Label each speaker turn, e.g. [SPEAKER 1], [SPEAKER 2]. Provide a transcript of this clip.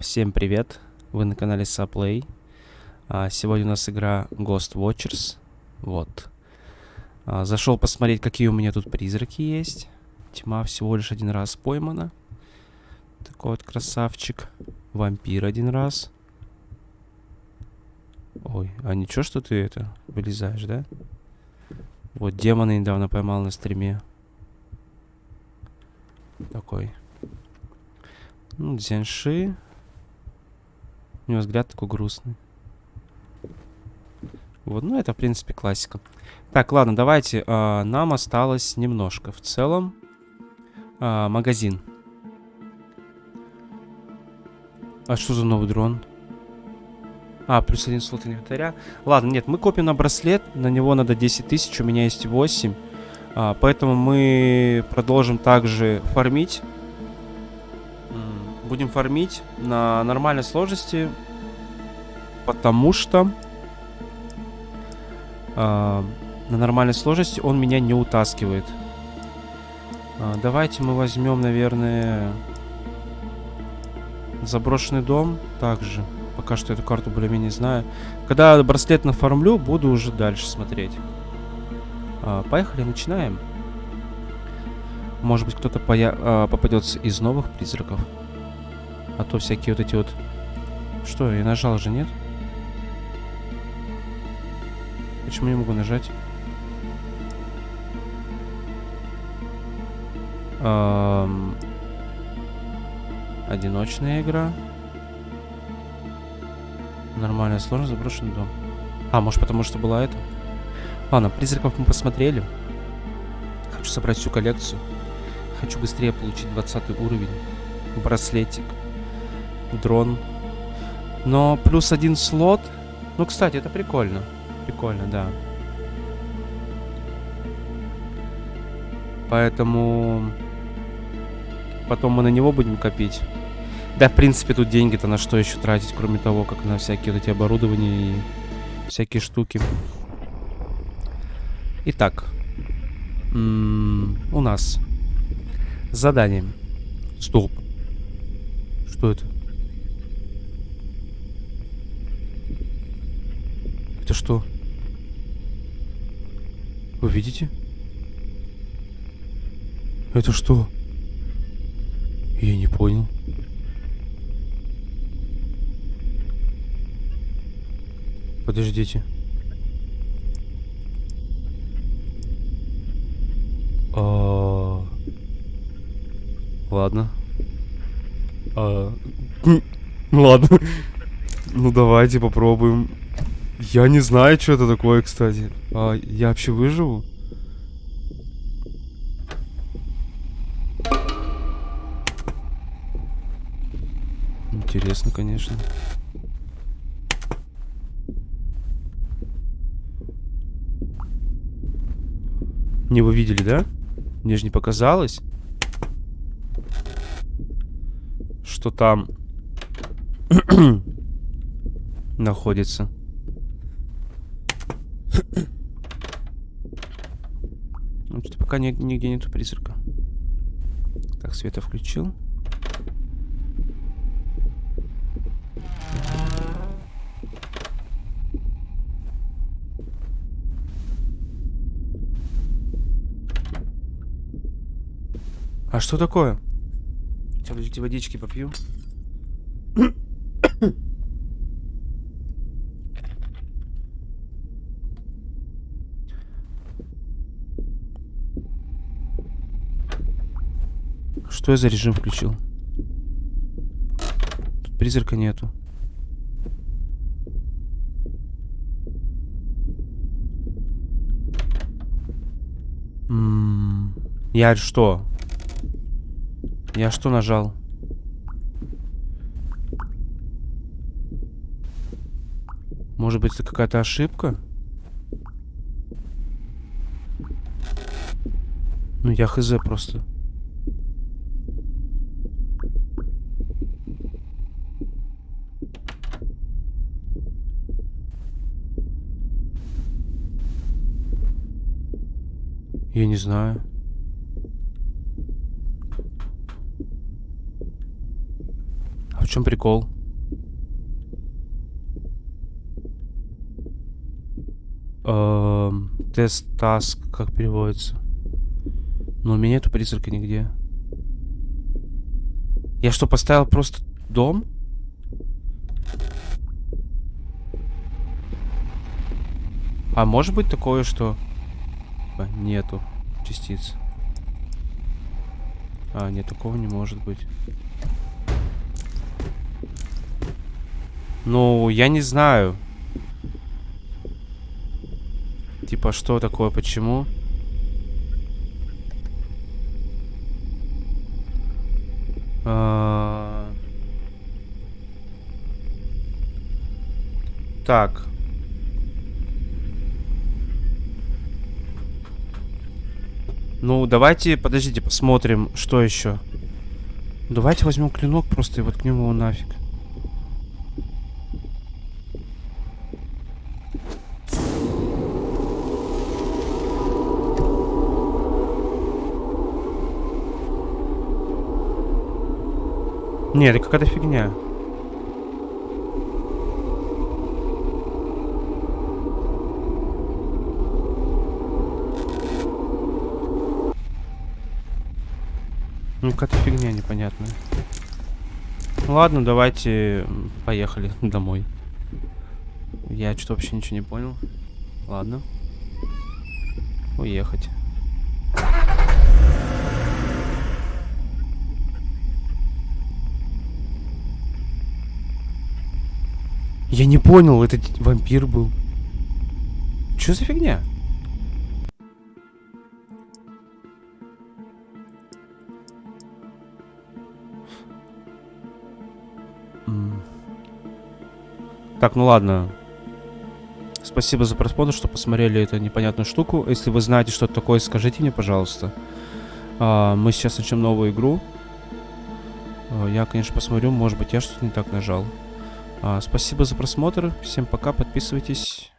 [SPEAKER 1] Всем привет! Вы на канале Saplay. А, сегодня у нас игра Ghost Watchers. Вот. А, зашел посмотреть, какие у меня тут призраки есть. Тьма всего лишь один раз поймана. Такой вот красавчик. Вампир один раз. Ой, а ничего, что ты это вылезаешь, да? Вот демона недавно поймал на стриме. Такой. Ну, Дзянши. У него взгляд такой грустный. Вот, ну это, в принципе, классика. Так, ладно, давайте. Э, нам осталось немножко. В целом, э, магазин. А что за новый дрон? А, плюс один слот инвентаря. Ладно, нет, мы копим на браслет. На него надо 10 тысяч, у меня есть 8. А, поэтому мы продолжим также фармить. Будем фармить на нормальной сложности. Потому что... А, на нормальной сложности он меня не утаскивает. А, давайте мы возьмем, наверное... Заброшенный дом также. Пока что эту карту более-менее знаю. Когда браслет нафармлю, буду уже дальше смотреть. А, поехали, начинаем. Может быть, кто-то попадется из новых призраков. А то всякие вот эти вот... Что, я нажал же, нет? Почему не могу нажать? Эм... Одиночная игра. Нормальная сложность, заброшенный дом. А, может потому что была это? Ладно, призраков мы посмотрели. Хочу собрать всю коллекцию. Хочу быстрее получить 20 уровень. Браслетик дрон. Но плюс один слот. Ну, кстати, это прикольно. Прикольно, да. Поэтому... Потом мы на него будем копить. Да, в принципе, тут деньги-то на что еще тратить, кроме того, как на всякие вот эти оборудования и всякие штуки. Итак. У нас задание. Стоп. Что это? Это что? Вы видите? Это что? Я не понял. Подождите. А... Ладно. А... Ладно. Ну давайте попробуем. Я не знаю, что это такое, кстати. А я вообще выживу? Интересно, конечно. Не вы видели, да? Мне же не показалось, что там находится. Ну, что пока нигде нету призрака. Так, света включил. А что такое? Сейчас, водички попью. Что я за режим включил? Тут призрака нету. М -м я что? Я что нажал? Может быть, это какая-то ошибка? Ну, я хз просто. Я не знаю. А в чем прикол? Эм, тест таск, как переводится? Но у меня нету призрака нигде. Я что, поставил просто дом? А может быть такое, что... типа, Нету частиц. А, нет, такого не может быть. Ну, я не знаю. Типа, что такое, почему? А... Так. Ну, давайте, подождите, посмотрим, что еще. Давайте возьмем клинок просто и воткнем его нафиг. Нет, это какая-то фигня. Ну, какая-то фигня непонятная. Ладно, давайте поехали домой. Я что-то вообще ничего не понял. Ладно. Уехать. Я не понял, это вампир был. Что за фигня? Так, ну ладно. Спасибо за просмотр, что посмотрели эту непонятную штуку. Если вы знаете, что это такое, скажите мне, пожалуйста. А, мы сейчас начнем новую игру. А, я, конечно, посмотрю, может быть, я что-то не так нажал. А, спасибо за просмотр. Всем пока, подписывайтесь.